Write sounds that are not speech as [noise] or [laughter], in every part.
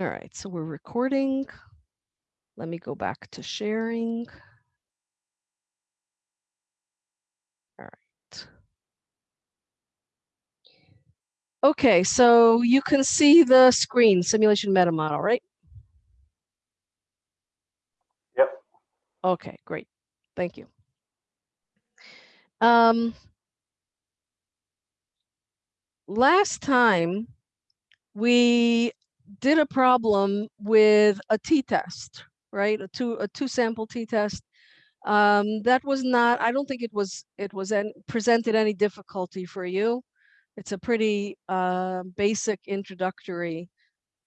All right, so we're recording. Let me go back to sharing. All right. Okay, so you can see the screen simulation meta model, right? Yep. Okay, great. Thank you. Um, last time we did a problem with a t-test, right? A two a two sample t-test. Um, that was not, I don't think it was it was an, presented any difficulty for you. It's a pretty uh, basic introductory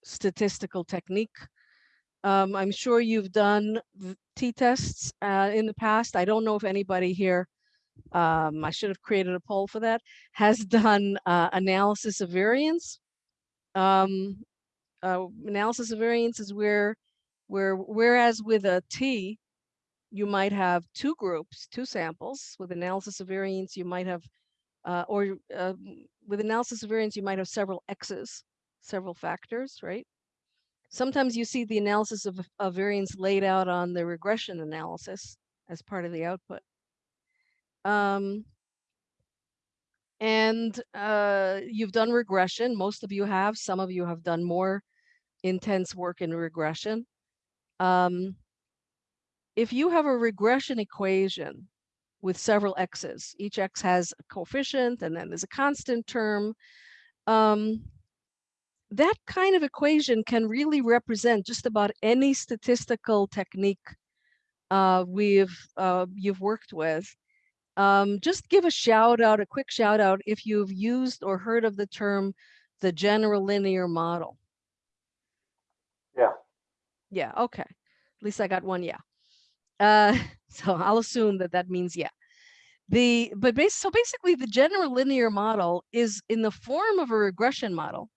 statistical technique. Um, I'm sure you've done t-tests uh, in the past. I don't know if anybody here, um, I should have created a poll for that, has [laughs] done uh, analysis of variance. Um, uh, analysis of variance is where, where whereas with a T, you might have two groups, two samples. With analysis of variance, you might have, uh, or uh, with analysis of variance, you might have several X's, several factors, right? Sometimes you see the analysis of, of variance laid out on the regression analysis as part of the output. Um, and uh, you've done regression. Most of you have. Some of you have done more intense work in regression. Um, if you have a regression equation with several x's, each x has a coefficient and then there's a constant term, um, that kind of equation can really represent just about any statistical technique uh, we've uh, you've worked with. Um, just give a shout out, a quick shout out if you've used or heard of the term the general linear model. Yeah. Okay. At least I got one yeah. Uh, [laughs] so I'll assume that that means yeah. The but base, so basically the general linear model is in the form of a regression model,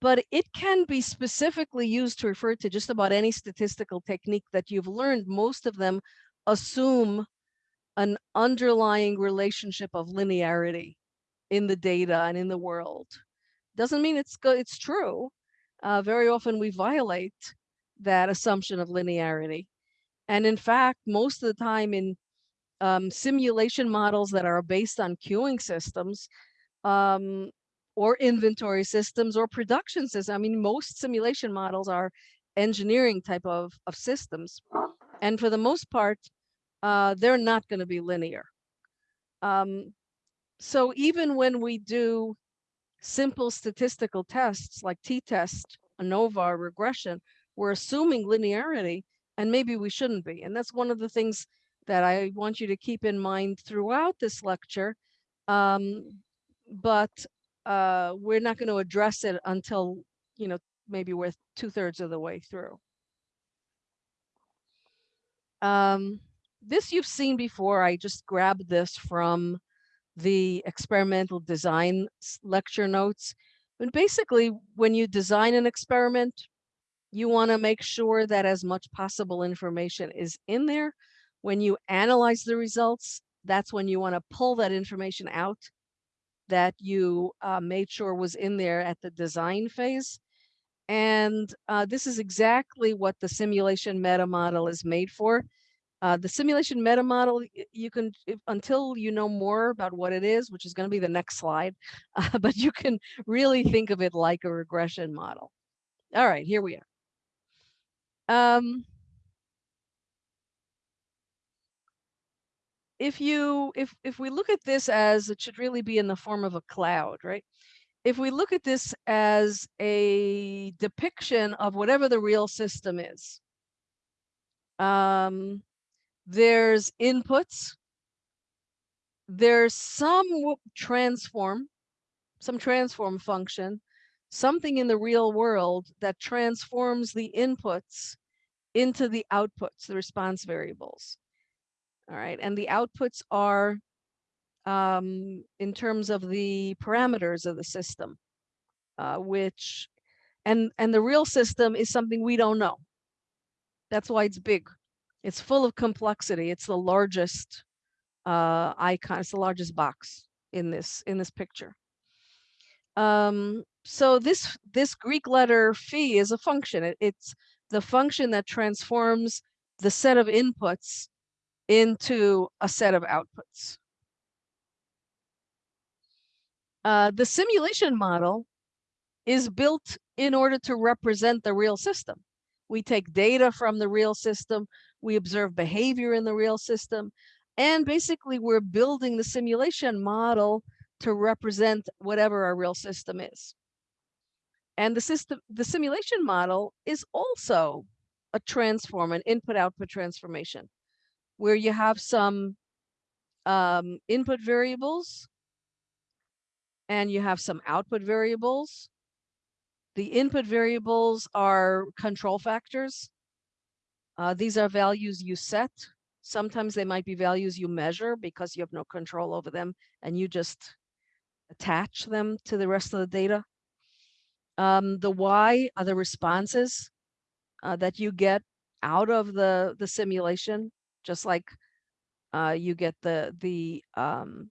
but it can be specifically used to refer to just about any statistical technique that you've learned. Most of them assume an underlying relationship of linearity in the data and in the world. Doesn't mean it's it's true, uh, very often we violate that assumption of linearity. And in fact, most of the time in um, simulation models that are based on queuing systems um, or inventory systems or production systems, I mean, most simulation models are engineering type of, of systems. And for the most part, uh, they're not going to be linear. Um, so even when we do simple statistical tests like t-test, ANOVA, regression, we're assuming linearity and maybe we shouldn't be. And that's one of the things that I want you to keep in mind throughout this lecture. Um, but uh, we're not going to address it until, you know, maybe we're two thirds of the way through. Um, this you've seen before. I just grabbed this from the experimental design lecture notes. And basically, when you design an experiment, you want to make sure that as much possible information is in there. When you analyze the results, that's when you want to pull that information out that you uh, made sure was in there at the design phase. And uh, this is exactly what the simulation meta model is made for. Uh, the simulation meta model, you can, if, until you know more about what it is, which is going to be the next slide, [laughs] but you can really think of it like a regression model. All right, here we are. Um, if you, if, if we look at this as it should really be in the form of a cloud, right? If we look at this as a depiction of whatever the real system is, um, there's inputs. There's some transform, some transform function, something in the real world that transforms the inputs into the outputs, the response variables. All right, and the outputs are um, in terms of the parameters of the system, uh, which, and, and the real system is something we don't know. That's why it's big. It's full of complexity. It's the largest uh, icon. It's the largest box in this in this picture. Um, so this this Greek letter phi is a function. It, it's the function that transforms the set of inputs into a set of outputs. Uh, the simulation model is built in order to represent the real system. We take data from the real system, we observe behavior in the real system, and basically we're building the simulation model to represent whatever our real system is. And the system, the simulation model is also a transform, an input-output transformation, where you have some um, input variables and you have some output variables. The input variables are control factors. Uh, these are values you set. Sometimes they might be values you measure because you have no control over them and you just attach them to the rest of the data. Um, the why are the responses uh, that you get out of the, the simulation, just like uh, you get the, the um,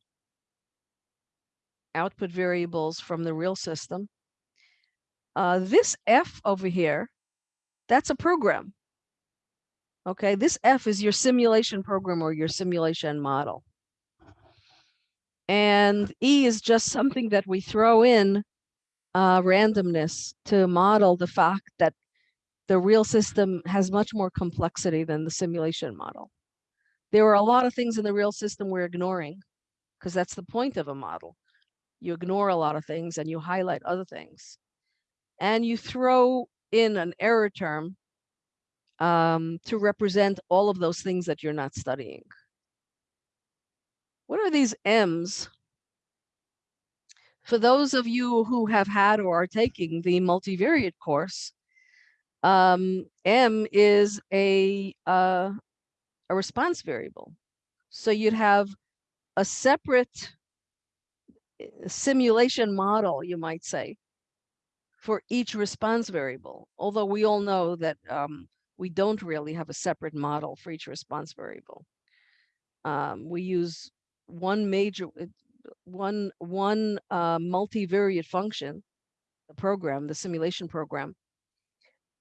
output variables from the real system. Uh, this F over here, that's a program. Okay, this F is your simulation program or your simulation model. And E is just something that we throw in uh, randomness to model the fact that the real system has much more complexity than the simulation model. There are a lot of things in the real system we're ignoring because that's the point of a model. You ignore a lot of things and you highlight other things. And you throw in an error term um, to represent all of those things that you're not studying. What are these M's? For those of you who have had or are taking the multivariate course, um, M is a, uh, a response variable. So you'd have a separate eh, simulation model, you might say, for each response variable. Although we all know that um, we don't really have a separate model for each response variable. Um, we use one major, uh, one, one uh, multivariate function, the program, the simulation program,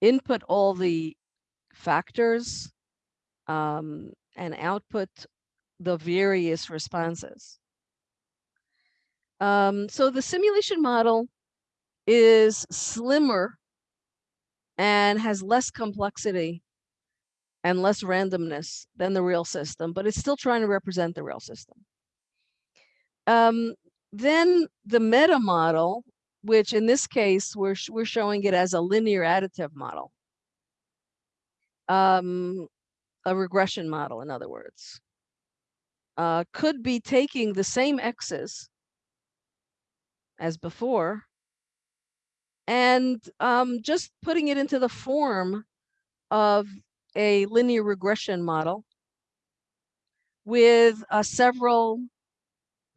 input all the factors um, and output the various responses. Um, so the simulation model is slimmer and has less complexity and less randomness than the real system, but it's still trying to represent the real system. Um, then the meta model, which in this case, we're, we're showing it as a linear additive model. Um, a regression model, in other words, uh, could be taking the same x's as before and um, just putting it into the form of a linear regression model with uh, several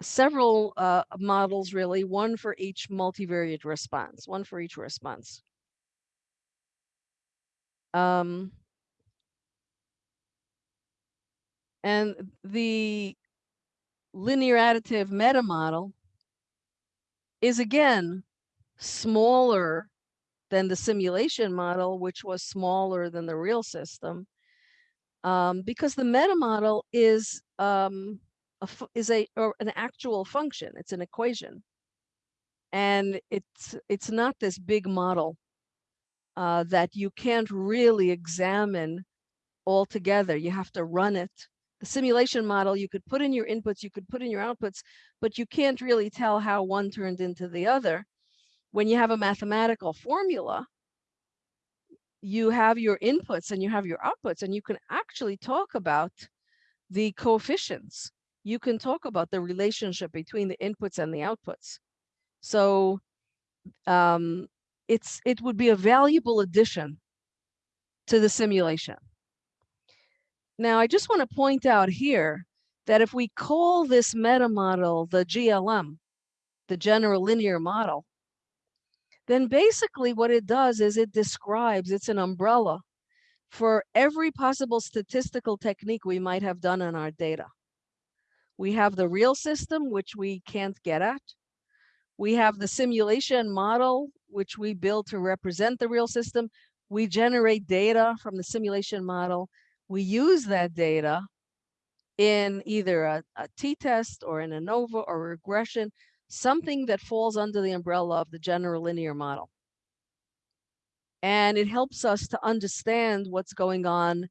several uh, models really, one for each multivariate response, one for each response. Um, and the linear additive meta model is again smaller than the simulation model, which was smaller than the real system. Um, because the meta model is um, a, is a or an actual function. It's an equation, and it's it's not this big model uh, that you can't really examine altogether. You have to run it. The simulation model, you could put in your inputs, you could put in your outputs, but you can't really tell how one turned into the other when you have a mathematical formula, you have your inputs and you have your outputs, and you can actually talk about the coefficients. You can talk about the relationship between the inputs and the outputs. So um, it's it would be a valuable addition to the simulation. Now, I just want to point out here that if we call this meta model the GLM, the general linear model, then basically what it does is it describes, it's an umbrella for every possible statistical technique we might have done on our data. We have the real system, which we can't get at. We have the simulation model, which we build to represent the real system. We generate data from the simulation model. We use that data in either a, a t-test or an ANOVA or regression, something that falls under the umbrella of the general linear model. And it helps us to understand what's going on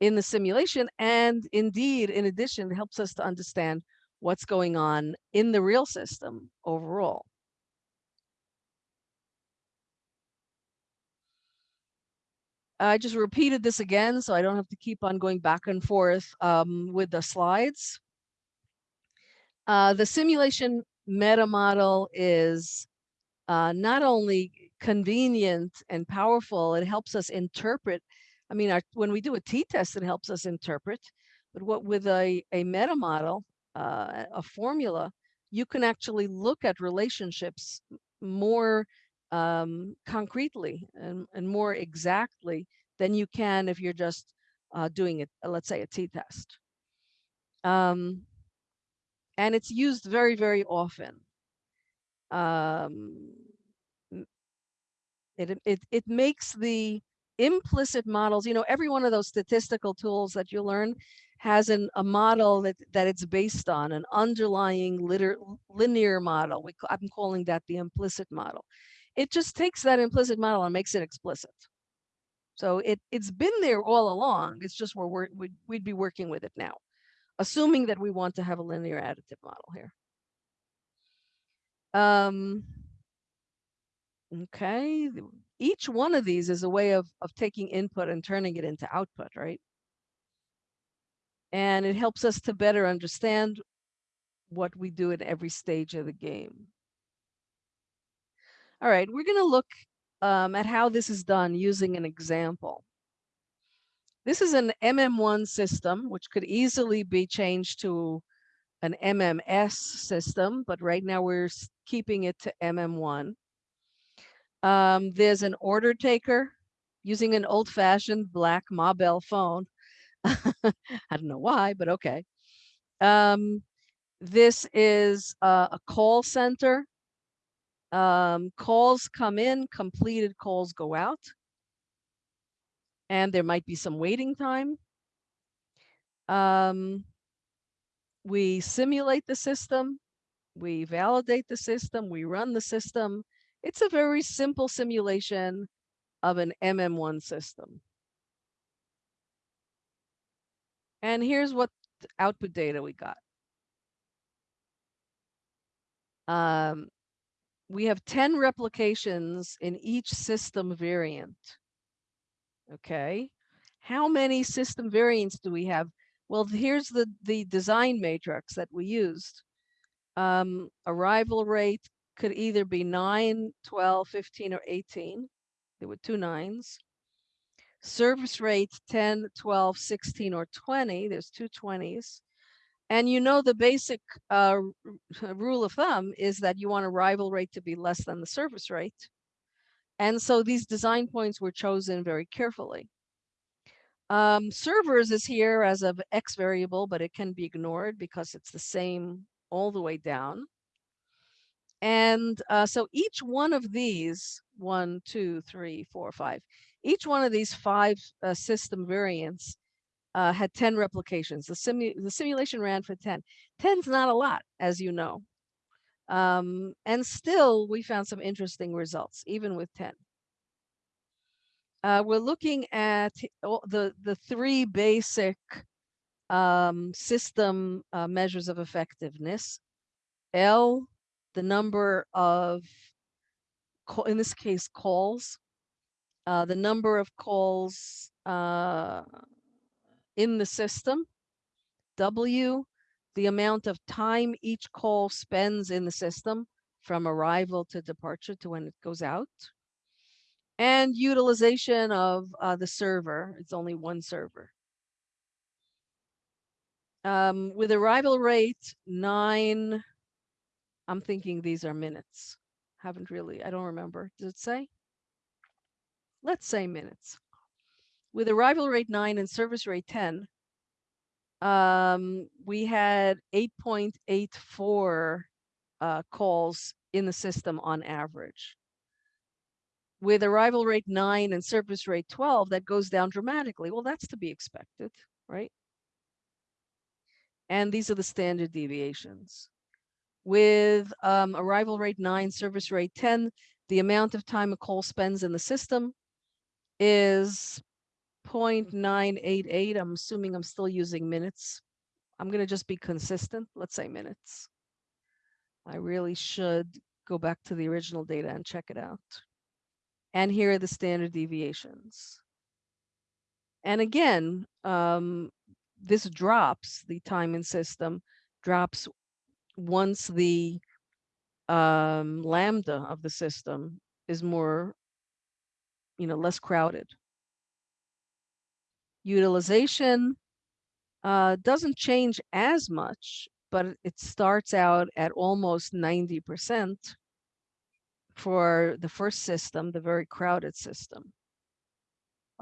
in the simulation. And indeed, in addition, it helps us to understand what's going on in the real system overall. I just repeated this again, so I don't have to keep on going back and forth um, with the slides. Uh, the simulation meta model is uh, not only convenient and powerful, it helps us interpret. I mean, our, when we do a t-test, it helps us interpret. But what with a, a meta model, uh, a formula, you can actually look at relationships more um, concretely and, and more exactly than you can if you're just uh, doing it, uh, let's say a t-test. Um, and it's used very, very often. Um, it, it, it makes the implicit models, you know, every one of those statistical tools that you learn has an, a model that, that it's based on, an underlying liter, linear model. We, I'm calling that the implicit model it just takes that implicit model and makes it explicit. So it, it's been there all along. It's just we're, we're we'd, we'd be working with it now, assuming that we want to have a linear additive model here. Um, okay, each one of these is a way of, of taking input and turning it into output, right? And it helps us to better understand what we do at every stage of the game. All right, we're going to look um, at how this is done using an example. This is an MM1 system, which could easily be changed to an MMS system, but right now we're keeping it to MM1. Um, there's an order taker using an old-fashioned black Ma Bell phone. [laughs] I don't know why, but okay. Um, this is a, a call center um, calls come in, completed calls go out. And there might be some waiting time. Um, we simulate the system, we validate the system, we run the system. It's a very simple simulation of an MM1 system. And here's what output data we got. Um, we have 10 replications in each system variant. Okay, how many system variants do we have? Well, here's the, the design matrix that we used. Um, arrival rate could either be 9, 12, 15, or 18. There were two nines. Service rate 10, 12, 16, or 20. There's two 20s. And you know the basic uh, rule of thumb is that you want arrival rate to be less than the service rate. And so these design points were chosen very carefully. Um, servers is here as of X variable, but it can be ignored because it's the same all the way down. And uh, so each one of these, one, two, three, four, five, each one of these five uh, system variants uh, had 10 replications. The, simu the simulation ran for 10. 10's not a lot, as you know. Um, and still, we found some interesting results, even with 10. Uh, we're looking at the, the three basic um, system uh, measures of effectiveness. L, the number of, in this case, calls, uh, the number of calls uh, in the system. W, the amount of time each call spends in the system from arrival to departure to when it goes out. And utilization of uh, the server, it's only one server. Um, with arrival rate nine, I'm thinking these are minutes. Haven't really, I don't remember. Does it say? Let's say minutes with arrival rate 9 and service rate 10, um, we had 8.84 uh, calls in the system on average. With arrival rate nine and service rate 12, that goes down dramatically. Well, that's to be expected, right? And these are the standard deviations. With um, arrival rate nine, service rate 10, the amount of time a call spends in the system is 0.988. I'm assuming I'm still using minutes. I'm going to just be consistent. Let's say minutes. I really should go back to the original data and check it out. And here are the standard deviations. And again, um, this drops, the time in system drops once the um, lambda of the system is more, you know, less crowded. Utilization uh, doesn't change as much, but it starts out at almost 90% for the first system, the very crowded system.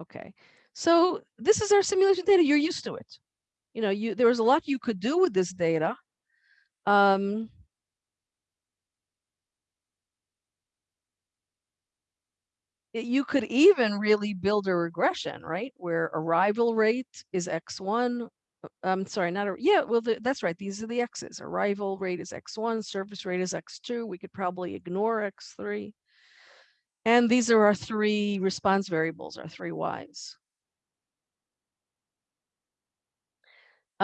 Okay, so this is our simulation data. You're used to it. You know, you there was a lot you could do with this data. Um, you could even really build a regression, right? Where arrival rate is X1. Uh, I'm sorry, not a, yeah, well, the, that's right. These are the X's. Arrival rate is X1, service rate is X2. We could probably ignore X3. And these are our three response variables, our three Ys.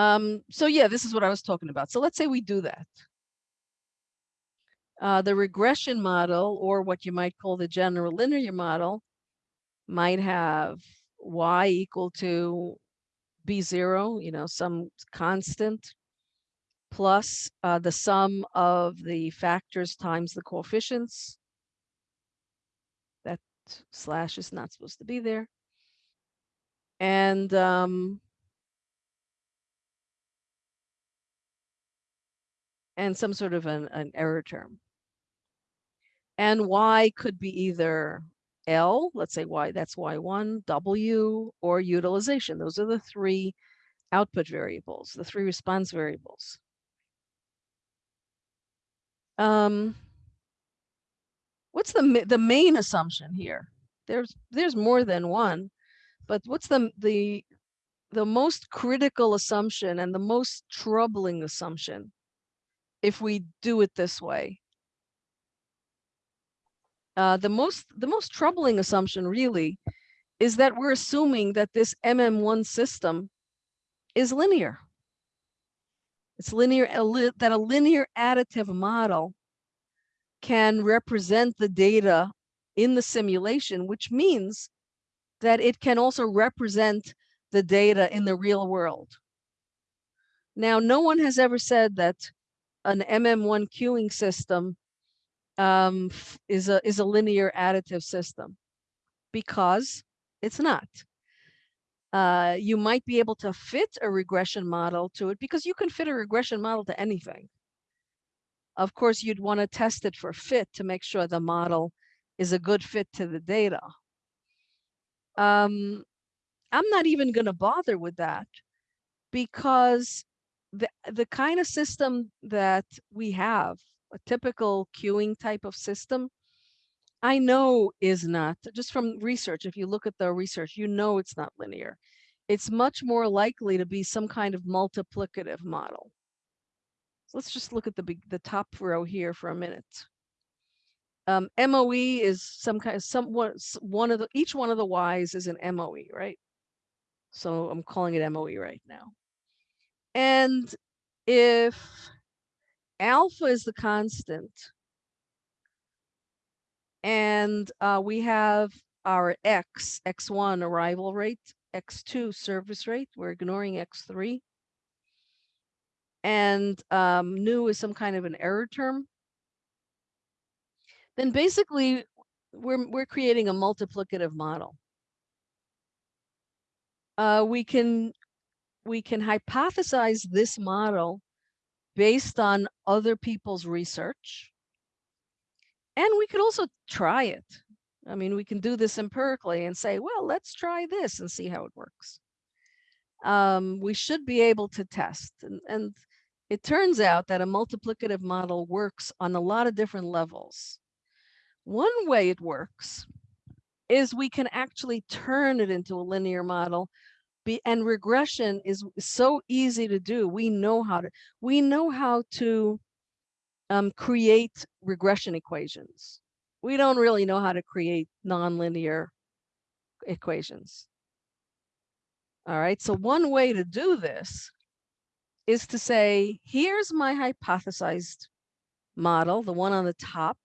Um, so yeah, this is what I was talking about. So let's say we do that. Uh, the regression model, or what you might call the general linear model, might have y equal to b0, you know, some constant, plus uh, the sum of the factors times the coefficients. That slash is not supposed to be there. And um, and some sort of an, an error term. And Y could be either L, let's say Y, that's Y1, W, or utilization. Those are the three output variables, the three response variables. Um, what's the the main assumption here? There's there's more than one, but what's the the the most critical assumption and the most troubling assumption if we do it this way? Uh, the most the most troubling assumption really is that we're assuming that this MM1 system is linear. It's linear that a linear additive model can represent the data in the simulation, which means that it can also represent the data in the real world. Now, no one has ever said that an MM1 queuing system um, is a is a linear additive system because it's not. Uh, you might be able to fit a regression model to it because you can fit a regression model to anything. Of course, you'd want to test it for fit to make sure the model is a good fit to the data. Um, I'm not even going to bother with that because the, the kind of system that we have a typical queuing type of system, I know is not, just from research, if you look at the research, you know it's not linear. It's much more likely to be some kind of multiplicative model. So let's just look at the, the top row here for a minute. Um, MOE is some kind of some one of the each one of the Y's is an MOE, right? So I'm calling it MOE right now. And if alpha is the constant. And uh, we have our x, x1 arrival rate, x2 service rate. We're ignoring x3. And um, nu is some kind of an error term. Then basically, we're, we're creating a multiplicative model. Uh, we can we can hypothesize this model based on other people's research. And we could also try it. I mean, we can do this empirically and say, well, let's try this and see how it works. Um, we should be able to test. And, and it turns out that a multiplicative model works on a lot of different levels. One way it works is we can actually turn it into a linear model be, and regression is so easy to do. We know how to, we know how to um, create regression equations. We don't really know how to create nonlinear equations. All right, so one way to do this is to say, here's my hypothesized model, the one on the top.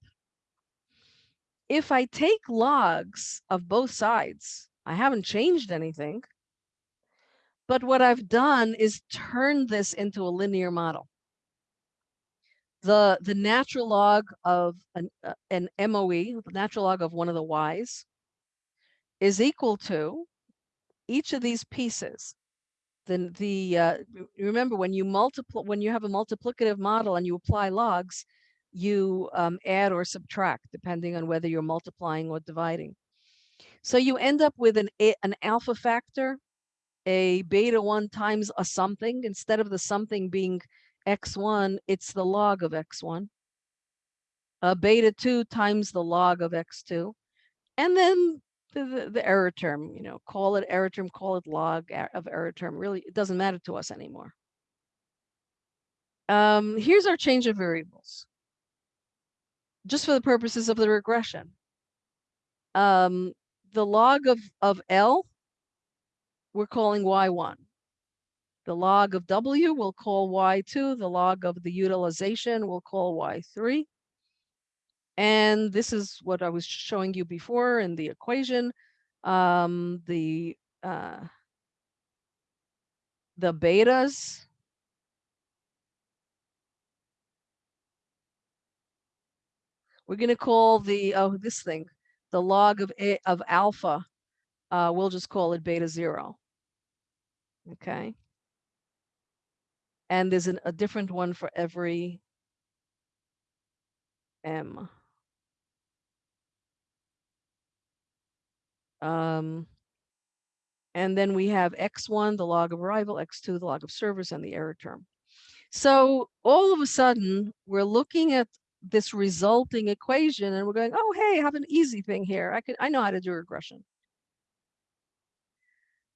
If I take logs of both sides, I haven't changed anything. But what I've done is turn this into a linear model. The, the natural log of an, uh, an MOE, the natural log of one of the y's, is equal to each of these pieces. Then the uh, remember when you multiply when you have a multiplicative model and you apply logs, you um, add or subtract depending on whether you're multiplying or dividing. So you end up with an an alpha factor, a beta one times a something instead of the something being x1, it's the log of x1. A beta 2 times the log of x2. And then the, the, the, error term, you know, call it error term, call it log of error term. Really, it doesn't matter to us anymore. Um, here's our change of variables. Just for the purposes of the regression. Um, the log of, of L, we're calling Y1. The log of W we'll call Y2. The log of the utilization we'll call Y3. And this is what I was showing you before in the equation. Um, the uh, the betas we're going to call the oh this thing the log of a of alpha uh, we'll just call it beta zero okay and there's an, a different one for every m Um, and then we have x1, the log of arrival, x2, the log of service, and the error term. So all of a sudden, we're looking at this resulting equation and we're going, oh, hey, I have an easy thing here. I could, I know how to do regression.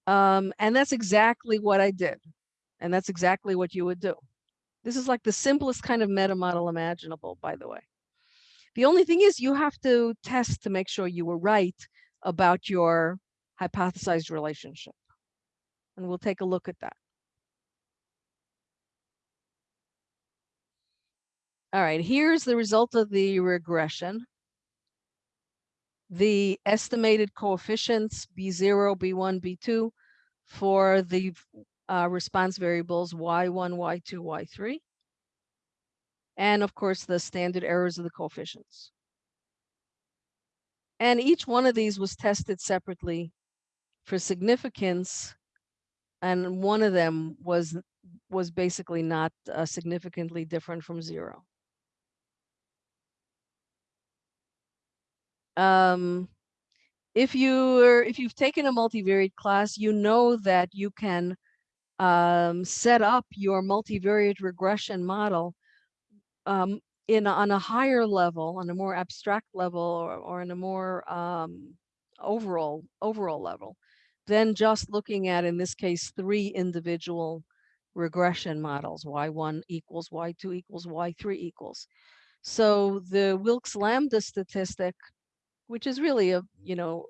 Um, and that's exactly what I did. And that's exactly what you would do. This is like the simplest kind of meta model imaginable, by the way. The only thing is you have to test to make sure you were right about your hypothesized relationship. And we'll take a look at that. All right, here's the result of the regression. The estimated coefficients B0, B1, B2 for the uh, response variables Y1, Y2, Y3. And of course, the standard errors of the coefficients. And each one of these was tested separately for significance. And one of them was was basically not uh, significantly different from zero. Um, if you are, if you've taken a multivariate class, you know that you can um, set up your multivariate regression model um, in on a higher level, on a more abstract level, or, or in a more um, overall overall level, than just looking at, in this case, three individual regression models, y1 equals y2 equals y3 equals. So the Wilks lambda statistic, which is really a, you know,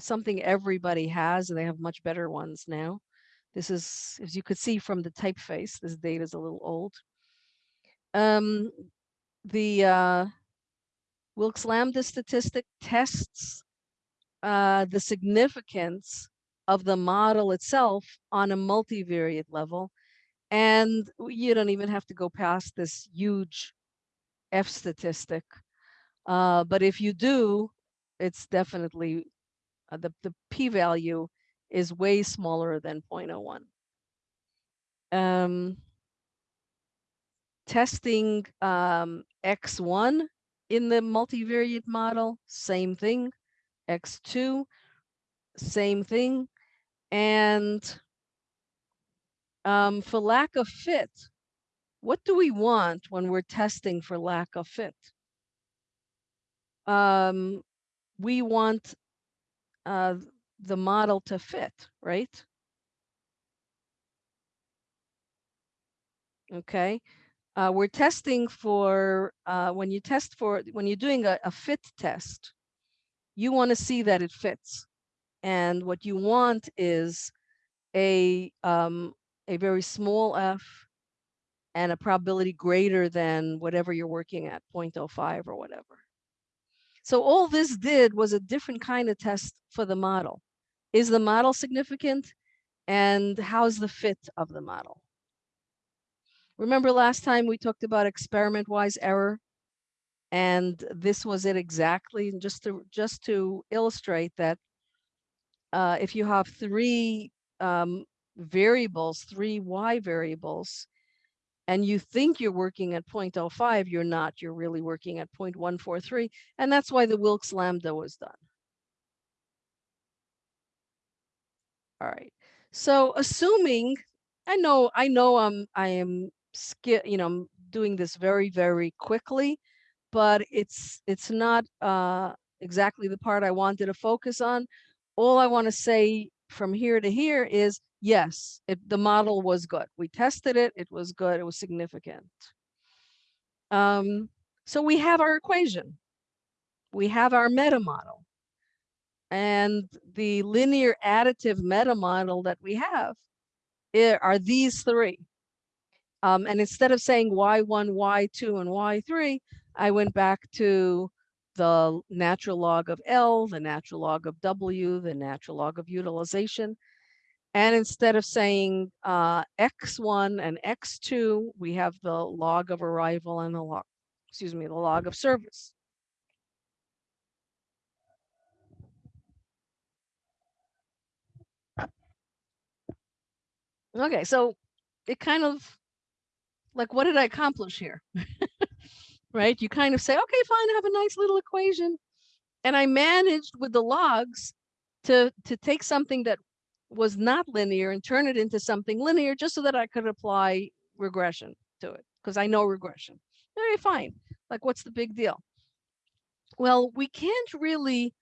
something everybody has, and they have much better ones now. This is, as you could see from the typeface, this data is a little old. Um, the uh, Wilks Lambda statistic tests uh, the significance of the model itself on a multivariate level. And you don't even have to go past this huge F statistic. Uh, but if you do, it's definitely uh, the, the p-value is way smaller than 0.01. Um, testing um, X1 in the multivariate model, same thing. X2, same thing. And um, for lack of fit, what do we want when we're testing for lack of fit? Um, we want uh, the model to fit, right? Okay, uh, we're testing for, uh, when you test for, when you're doing a, a fit test, you want to see that it fits. And what you want is a, um, a very small f and a probability greater than whatever you're working at, 0.05 or whatever. So all this did was a different kind of test for the model. Is the model significant? And how's the fit of the model? Remember last time we talked about experiment-wise error? And this was it exactly, and just to, just to illustrate that uh, if you have three um, variables, three y variables, and you think you're working at 0.05, you're not, you're really working at 0.143. And that's why the Wilks lambda was done. All right. So assuming, I know, I know I'm, I am, you know, doing this very, very quickly, but it's, it's not uh, exactly the part I wanted to focus on. All I want to say from here to here is yes, it, the model was good. We tested it, it was good, it was significant. Um, so we have our equation. We have our meta model. And the linear additive meta model that we have are these three. Um, and instead of saying y1, y2, and y3, I went back to the natural log of L, the natural log of W, the natural log of utilization, and instead of saying uh, X1 and X2, we have the log of arrival and the log, excuse me, the log of service. Okay, so it kind of like, what did I accomplish here? [laughs] right? You kind of say, okay, fine, I have a nice little equation. And I managed with the logs to, to take something that was not linear and turn it into something linear just so that I could apply regression to it because I know regression. Very fine. Like, what's the big deal? Well, we can't really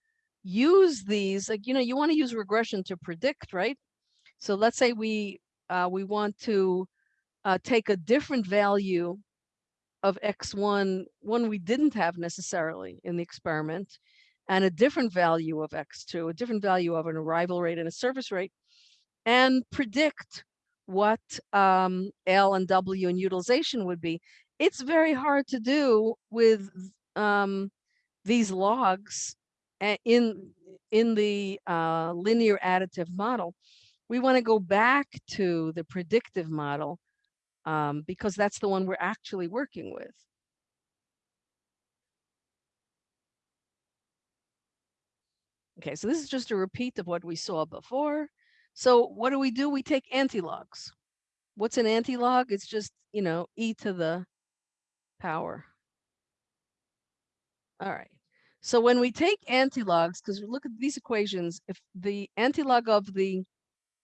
use these. Like, you know, you want to use regression to predict, right? So let's say we uh, we want to uh, take a different value of x1, one we didn't have necessarily in the experiment, and a different value of x2, a different value of an arrival rate and a service rate, and predict what um, L and W and utilization would be. It's very hard to do with um, these logs in, in the uh, linear additive model. We want to go back to the predictive model um, because that's the one we're actually working with. Okay, so this is just a repeat of what we saw before. So what do we do? We take antilogs. What's an antilog? It's just, you know, e to the power. All right. So when we take antilogs, because look at these equations, if the antilog of the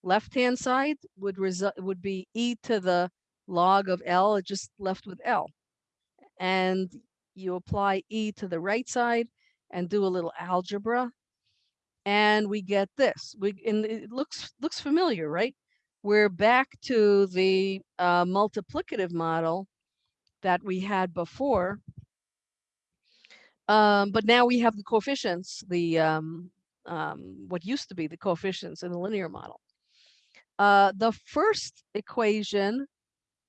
left-hand side would result would be e to the log of L, just left with L. And you apply e to the right side and do a little algebra and we get this. We and it looks looks familiar, right? We're back to the uh, multiplicative model that we had before. Um, but now we have the coefficients, the um, um, what used to be the coefficients in the linear model. Uh, the first equation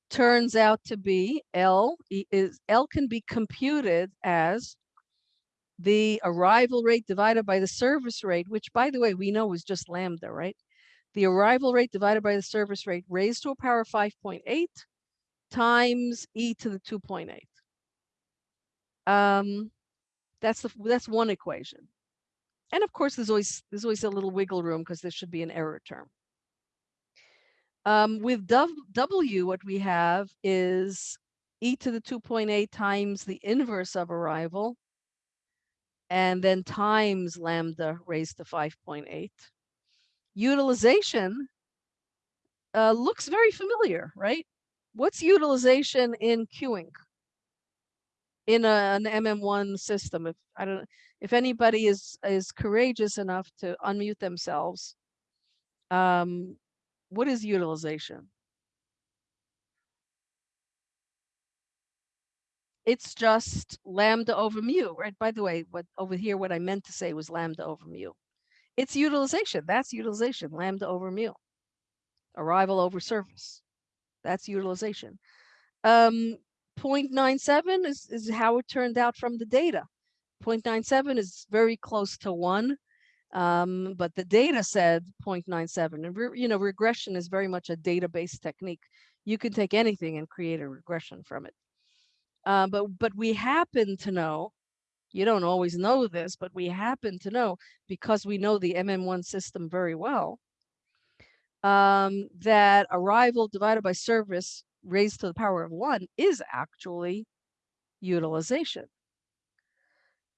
turns out to be L is L can be computed as the arrival rate divided by the service rate, which by the way, we know is just lambda, right? The arrival rate divided by the service rate raised to a power of 5.8 times e to the 2.8. Um, that's the that's one equation. And of course, there's always there's always a little wiggle room because there should be an error term. Um, with W, what we have is e to the 2.8 times the inverse of arrival and then times lambda raised to 5.8. Utilization uh, looks very familiar, right? what's utilization in queuing? In a, an MM1 system, if I don't, if anybody is is courageous enough to unmute themselves, um, what is utilization? It's just lambda over mu, right? By the way, what over here, what I meant to say was lambda over mu. It's utilization. That's utilization, lambda over mu. Arrival over service. That's utilization. Um, 0.97 is, is how it turned out from the data. 0.97 is very close to one, um, but the data said 0.97. And re, you know, regression is very much a data-based technique. You can take anything and create a regression from it. Uh, but but we happen to know, you don't always know this, but we happen to know because we know the MM1 system very well, um, that arrival divided by service raised to the power of one is actually utilization.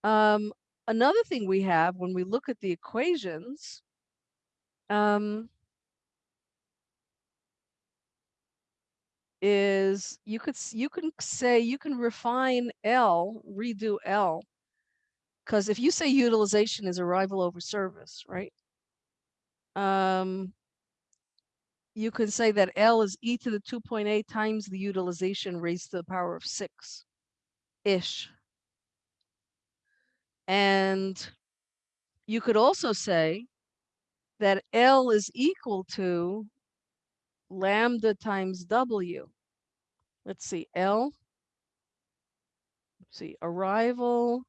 Um, another thing we have when we look at the equations, um, is you could you can say you can refine L, redo L, because if you say utilization is arrival over service, right? Um, you can say that L is e to the 2.8 times the utilization raised to the power of six ish. And you could also say that L is equal to lambda times W. Let's see, L. Let's see, arrival.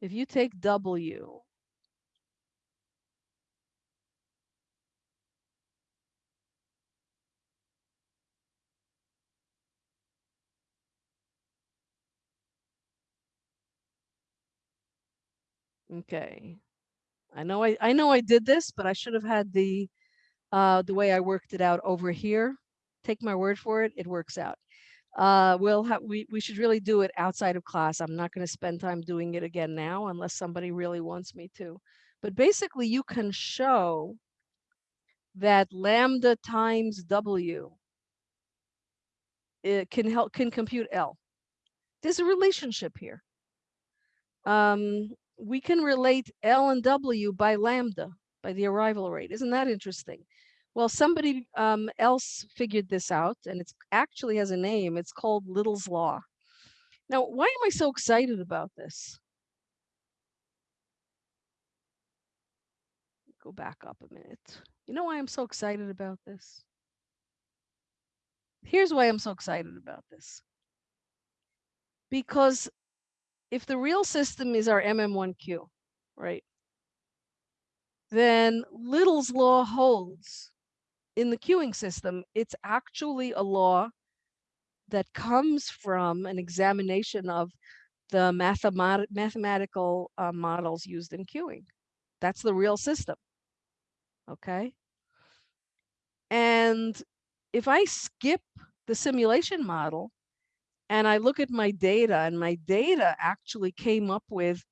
If you take W, Okay. I know I, I know I did this, but I should have had the uh, the way I worked it out over here. Take my word for it, it works out. Uh, we'll have we, we should really do it outside of class. I'm not going to spend time doing it again now unless somebody really wants me to. But basically you can show that lambda times W it can help can compute L. There's a relationship here. Um, we can relate L and W by lambda, by the arrival rate. Isn't that interesting? Well, somebody um, else figured this out, and it actually has a name. It's called Little's Law. Now, why am I so excited about this? Go back up a minute. You know why I'm so excited about this? Here's why I'm so excited about this. Because if the real system is our MM1Q, right? Then Little's law holds in the queuing system. It's actually a law that comes from an examination of the mathemat mathematical uh, models used in queuing. That's the real system. Okay. And if I skip the simulation model and I look at my data and my data actually came up with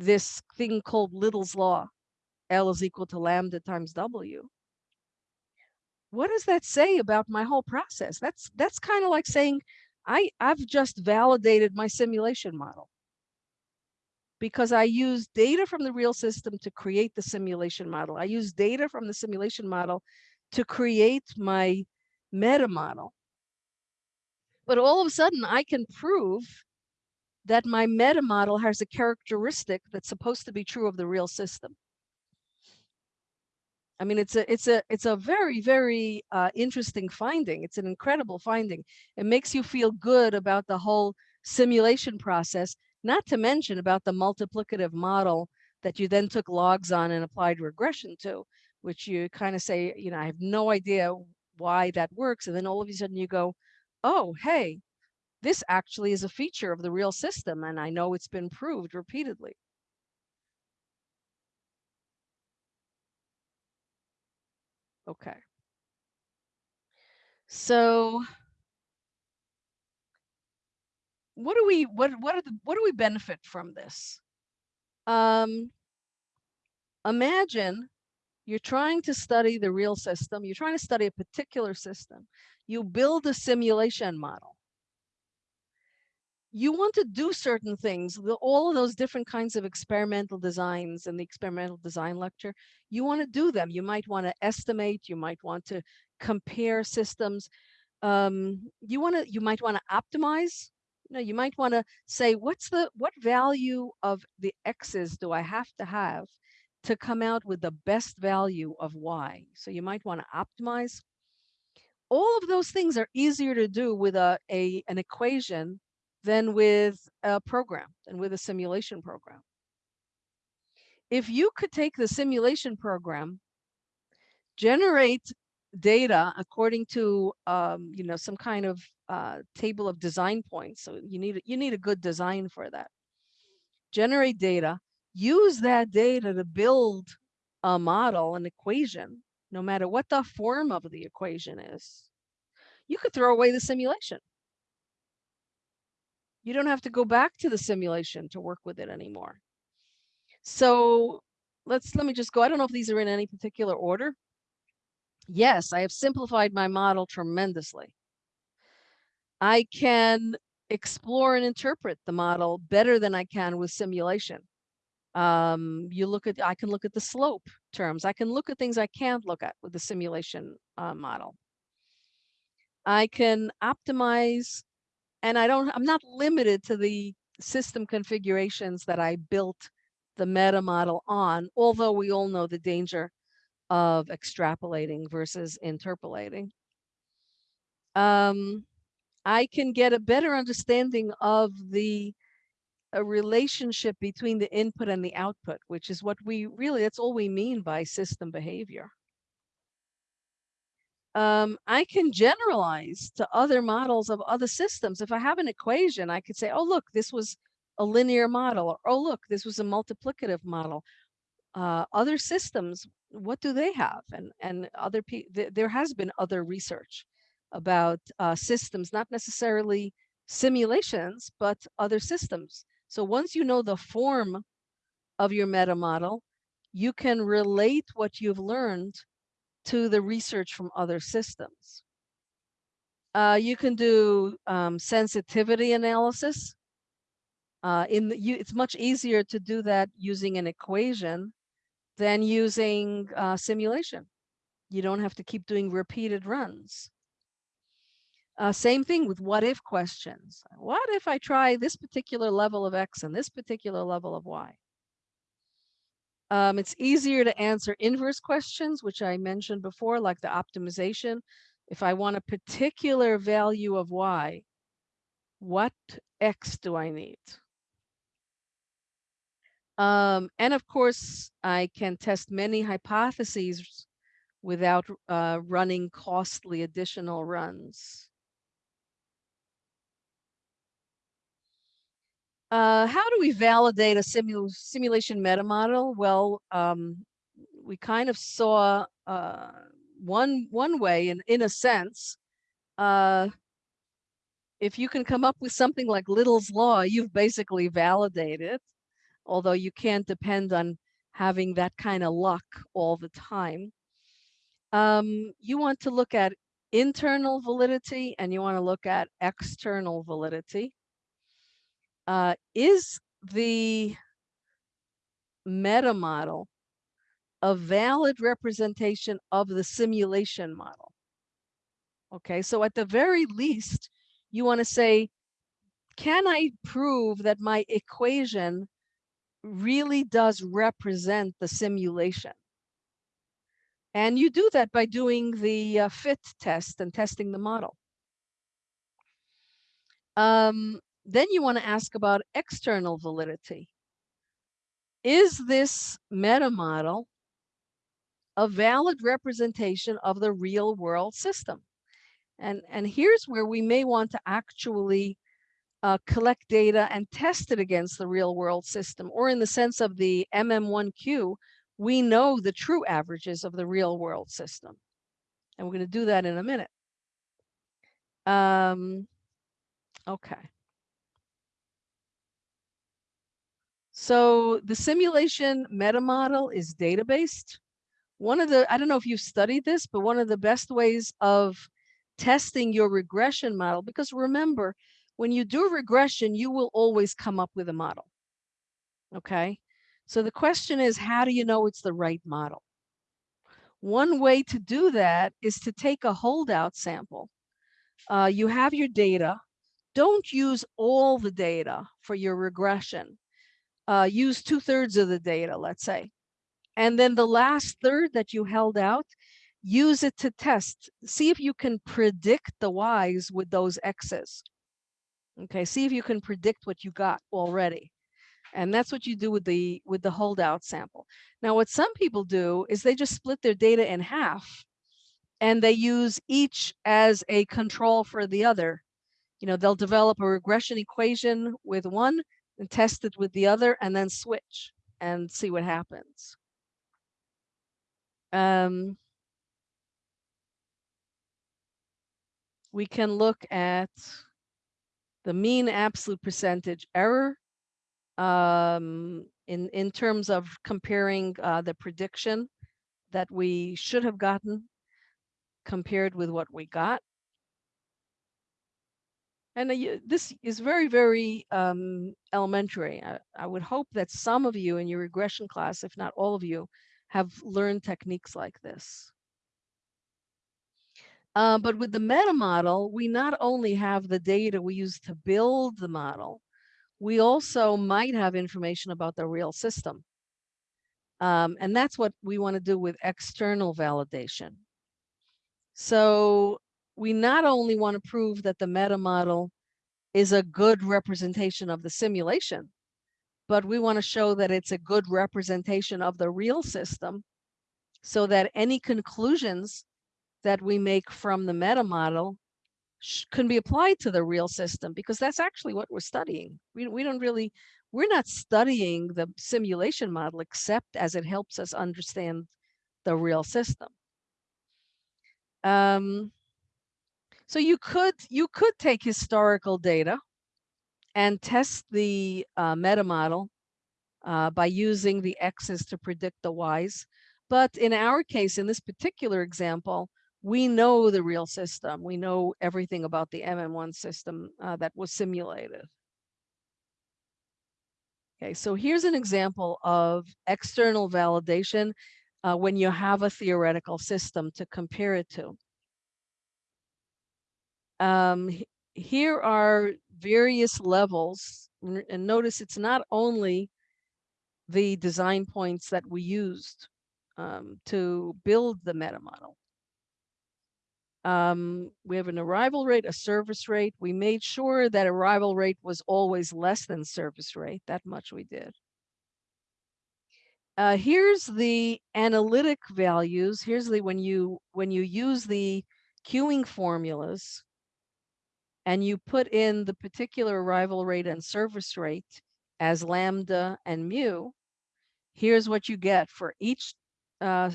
this thing called Little's law. L is equal to lambda times W. What does that say about my whole process? That's that's kind of like saying I I've just validated my simulation model because I use data from the real system to create the simulation model. I use data from the simulation model to create my meta model. But all of a sudden, I can prove that my meta model has a characteristic that's supposed to be true of the real system. I mean, it's a it's a it's a very very uh, interesting finding. It's an incredible finding. It makes you feel good about the whole simulation process. Not to mention about the multiplicative model that you then took logs on and applied regression to, which you kind of say, you know, I have no idea why that works, and then all of a sudden you go, oh, hey, this actually is a feature of the real system, and I know it's been proved repeatedly. Okay. So what do we what what are the what do we benefit from this? Um imagine you're trying to study the real system, you're trying to study a particular system, you build a simulation model. You want to do certain things, the, all of those different kinds of experimental designs in the experimental design lecture, you want to do them. You might want to estimate, you might want to compare systems. Um, you want to, you might want to optimize. You know, you might want to say, what's the, what value of the X's do I have to have to come out with the best value of Y? So you might want to optimize. All of those things are easier to do with a, a an equation than with a program, and with a simulation program. If you could take the simulation program, generate data according to um, you know some kind of uh, table of design points. So you need you need a good design for that. Generate data, use that data to build a model, an equation, no matter what the form of the equation is. You could throw away the simulation. You don't have to go back to the simulation to work with it anymore. So let's let me just go. I don't know if these are in any particular order. Yes, I have simplified my model tremendously. I can explore and interpret the model better than I can with simulation. Um, you look at, I can look at the slope terms. I can look at things I can't look at with the simulation uh, model. I can optimize and I don't, I'm not limited to the system configurations that I built the meta model on, although we all know the danger of extrapolating versus interpolating. Um, I can get a better understanding of the a relationship between the input and the output, which is what we really, that's all we mean by system behavior. Um, I can generalize to other models of other systems. If I have an equation, I could say, oh, look, this was a linear model, or oh, look, this was a multiplicative model. Uh, other systems what do they have? And and other people, th there has been other research about uh, systems, not necessarily simulations, but other systems. So once you know the form of your meta model, you can relate what you've learned to the research from other systems. Uh, you can do um, sensitivity analysis. Uh, in the, you, it's much easier to do that using an equation than using uh, simulation. You don't have to keep doing repeated runs. Uh, same thing with what if questions. What if I try this particular level of X and this particular level of Y? Um, it's easier to answer inverse questions, which I mentioned before, like the optimization. If I want a particular value of Y, what X do I need? Um, and of course, I can test many hypotheses without uh, running costly additional runs. Uh, how do we validate a simu simulation meta model? Well, um, we kind of saw uh, one one way, in in a sense, uh, if you can come up with something like Little's law, you've basically validated although you can't depend on having that kind of luck all the time. Um, you want to look at internal validity and you want to look at external validity. Uh, is the meta model a valid representation of the simulation model? Okay, so at the very least, you want to say, can I prove that my equation really does represent the simulation. And you do that by doing the uh, fit test and testing the model. Um, then you want to ask about external validity. Is this meta model a valid representation of the real world system? And, and here's where we may want to actually uh, collect data and test it against the real world system, or in the sense of the MM1Q, we know the true averages of the real world system. And we're going to do that in a minute. Um, okay. So the simulation meta model is data-based. one of the, I don't know if you've studied this, but one of the best ways of testing your regression model, because remember, when you do regression, you will always come up with a model. Okay. So the question is, how do you know it's the right model? One way to do that is to take a holdout sample. Uh, you have your data. Don't use all the data for your regression. Uh, use two thirds of the data, let's say. And then the last third that you held out, use it to test. See if you can predict the Y's with those X's. Okay, see if you can predict what you got already. And that's what you do with the with the holdout sample. Now, what some people do is they just split their data in half and they use each as a control for the other. You know, they'll develop a regression equation with one and test it with the other and then switch and see what happens. Um, we can look at the mean absolute percentage error um, in, in terms of comparing uh, the prediction that we should have gotten compared with what we got. And uh, this is very, very um, elementary. I, I would hope that some of you in your regression class, if not all of you, have learned techniques like this. Uh, but with the meta model, we not only have the data we use to build the model, we also might have information about the real system. Um, and that's what we want to do with external validation. So we not only want to prove that the meta model is a good representation of the simulation, but we want to show that it's a good representation of the real system so that any conclusions that we make from the meta model can be applied to the real system because that's actually what we're studying. We, we don't really, we're not studying the simulation model except as it helps us understand the real system. Um, so you could you could take historical data and test the uh, meta model uh, by using the X's to predict the Y's. But in our case, in this particular example, we know the real system. We know everything about the MM1 system uh, that was simulated. Okay, so here's an example of external validation uh, when you have a theoretical system to compare it to. Um, here are various levels, and notice it's not only the design points that we used um, to build the meta model. Um, we have an arrival rate, a service rate. We made sure that arrival rate was always less than service rate. That much we did. Uh, here's the analytic values. Here's the when you when you use the queuing formulas and you put in the particular arrival rate and service rate as lambda and mu, here's what you get for each uh,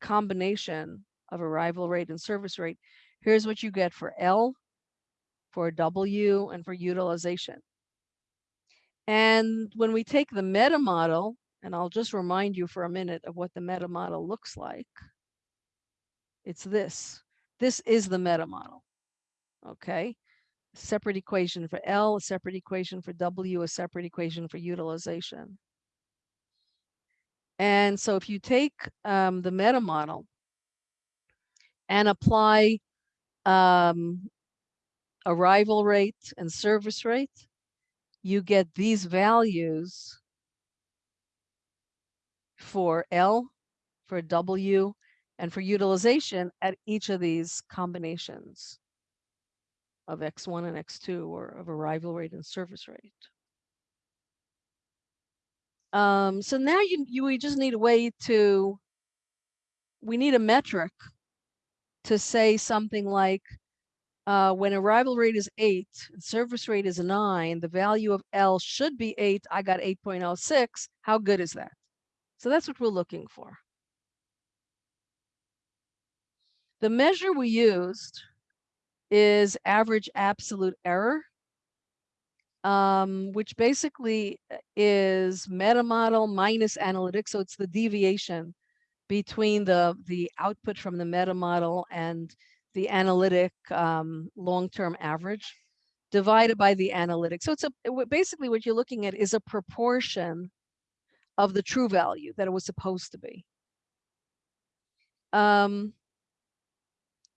combination of arrival rate and service rate. Here's what you get for L, for W, and for utilization. And when we take the meta model, and I'll just remind you for a minute of what the meta model looks like. It's this. This is the meta model. Okay. Separate equation for L, a separate equation for W, a separate equation for utilization. And so if you take um, the meta model and apply um, arrival rate and service rate, you get these values for L, for W, and for utilization at each of these combinations of X1 and X2 or of arrival rate and service rate. Um, so now you, you we just need a way to, we need a metric to say something like uh, when arrival rate is eight, service rate is nine, the value of L should be eight, I got 8.06, how good is that? So that's what we're looking for. The measure we used is average absolute error, um, which basically uh, is meta model minus analytics. So it's the deviation between the, the output from the meta model and the analytic um, long-term average divided by the analytic. So it's a, basically what you're looking at is a proportion of the true value that it was supposed to be. Um,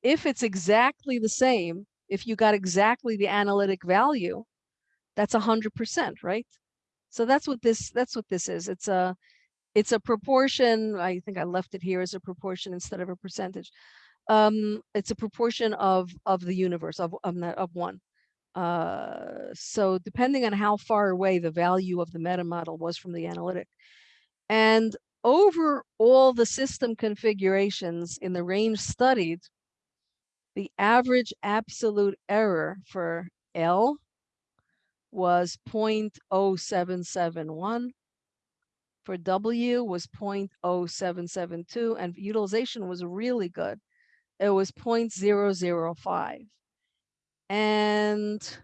if it's exactly the same, if you got exactly the analytic value, that's a hundred percent, right? So that's what this, that's what this is. It's a, it's a proportion. I think I left it here as a proportion instead of a percentage. Um, it's a proportion of, of the universe of, of, of one. Uh, so depending on how far away the value of the meta model was from the analytic. And over all the system configurations in the range studied, the average absolute error for L was 0.0771. For W was 0.0772 and utilization was really good. It was 0.005. And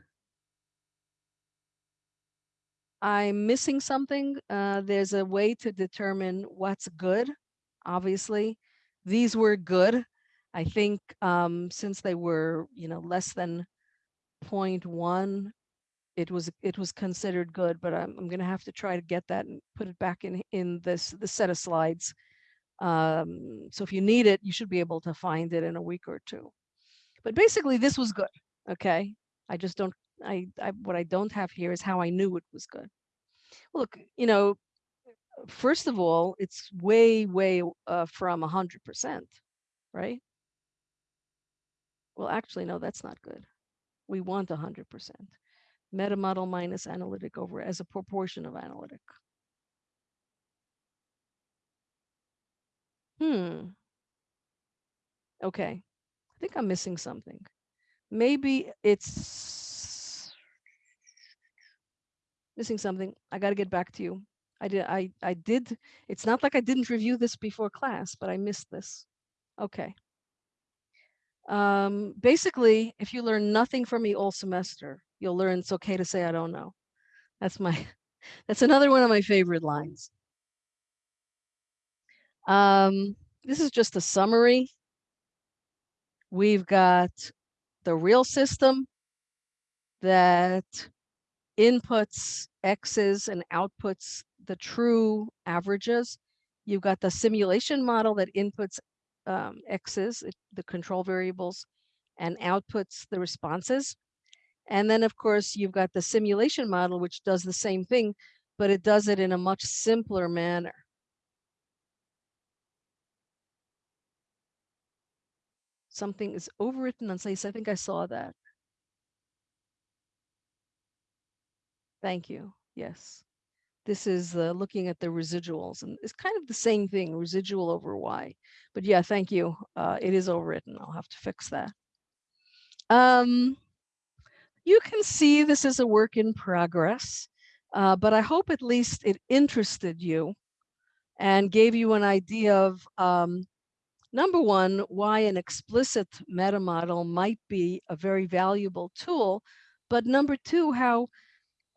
I'm missing something. Uh, there's a way to determine what's good, obviously. These were good. I think um, since they were, you know, less than 0.1, it was it was considered good, but I'm, I'm gonna have to try to get that and put it back in in this the set of slides. Um, so if you need it, you should be able to find it in a week or two. But basically, this was good. Okay, I just don't. I, I what I don't have here is how I knew it was good. Look, you know, first of all, it's way way uh, from hundred percent, right? Well, actually, no, that's not good. We want a hundred percent. Meta model minus analytic over as a proportion of analytic. Hmm. Okay, I think I'm missing something. Maybe it's missing something. I got to get back to you. I did. I I did. It's not like I didn't review this before class, but I missed this. Okay. Um, basically, if you learn nothing from me all semester, you'll learn it's okay to say I don't know. That's my. [laughs] That's another one of my favorite lines. Um, this is just a summary. We've got the real system that inputs x's and outputs the true averages. You've got the simulation model that inputs um, x's, the control variables, and outputs the responses. And then, of course, you've got the simulation model, which does the same thing, but it does it in a much simpler manner. Something is overwritten on place. I think I saw that. Thank you. Yes. This is uh, looking at the residuals and it's kind of the same thing, residual over Y. But yeah, thank you. Uh, it is overwritten. I'll have to fix that. Um, you can see this is a work in progress, uh, but I hope at least it interested you and gave you an idea of um, number one, why an explicit meta model might be a very valuable tool, but number two, how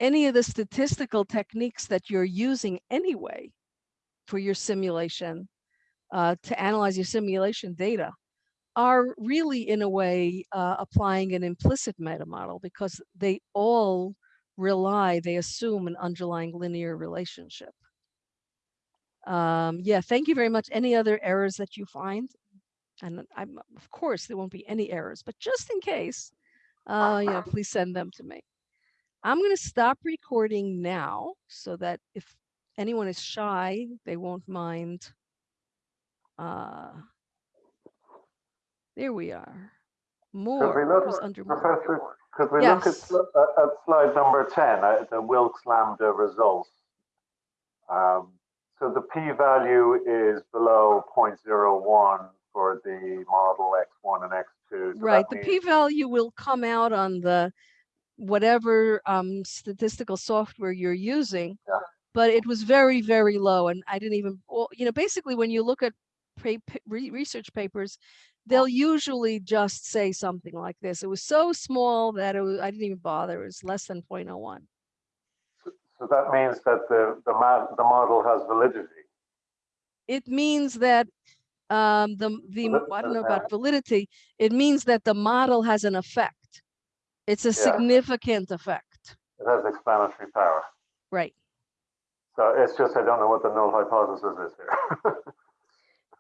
any of the statistical techniques that you're using anyway for your simulation uh, to analyze your simulation data are really in a way uh, applying an implicit meta model because they all rely, they assume an underlying linear relationship. Um, yeah, thank you very much. Any other errors that you find? And I'm, of course, there won't be any errors, but just in case, uh, you know, please send them to me. I'm going to stop recording now so that if anyone is shy, they won't mind. Uh, there we are. More look, was under. Professor, could we look at, Yes. sl- at at slide number 10, uh, the Wilks Lambda results? Um, So the p-value is below 0.01 for the model X1 and X2. So Right, the p-value will come out on the whatever um, statistical software you're using. Yeah. But it was very, very low and I didn't even, well, you know, basically when you look at research papers, they'll usually just say something like this. It was so small that it was, I didn't even bother. It was less than 0.01. So that means that the, the the model has validity. it means that um, the, the, I don't know about validity, it means that the model has an effect. It's a Yeah. significant effect, It has explanatory power. right? So it's just, I don't know what the null hypothesis is here. [laughs]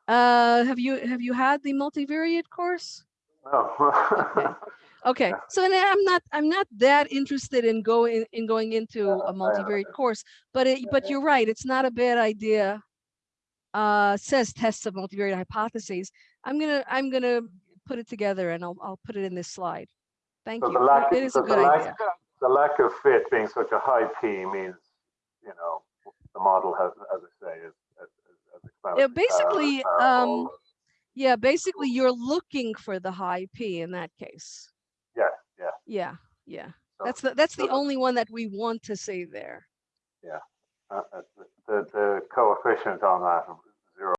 Uh, have you, have you had the multivariate course? No. Okay, [laughs] Okay. so then I'm not, I'm not that interested in going, in going into Yeah, a multivariate course, but it, but you're right, it's not a bad idea. Uh, says tests of multivariate hypotheses. I'm gonna, I'm gonna put it together and I'll, I'll put it in this slide. Thank So you. the lack, It is a so the good idea. lack, the lack of fit being such a high P means, you know, the model has, as I say, is. is- is- is explanatory basically, uh, um, Yeah, basically you're looking for the high P in that case. Yeah, yeah. Yeah, yeah. So- That's the, that's so the the- only one that we want to see there. uh, uh, The, the coefficient on that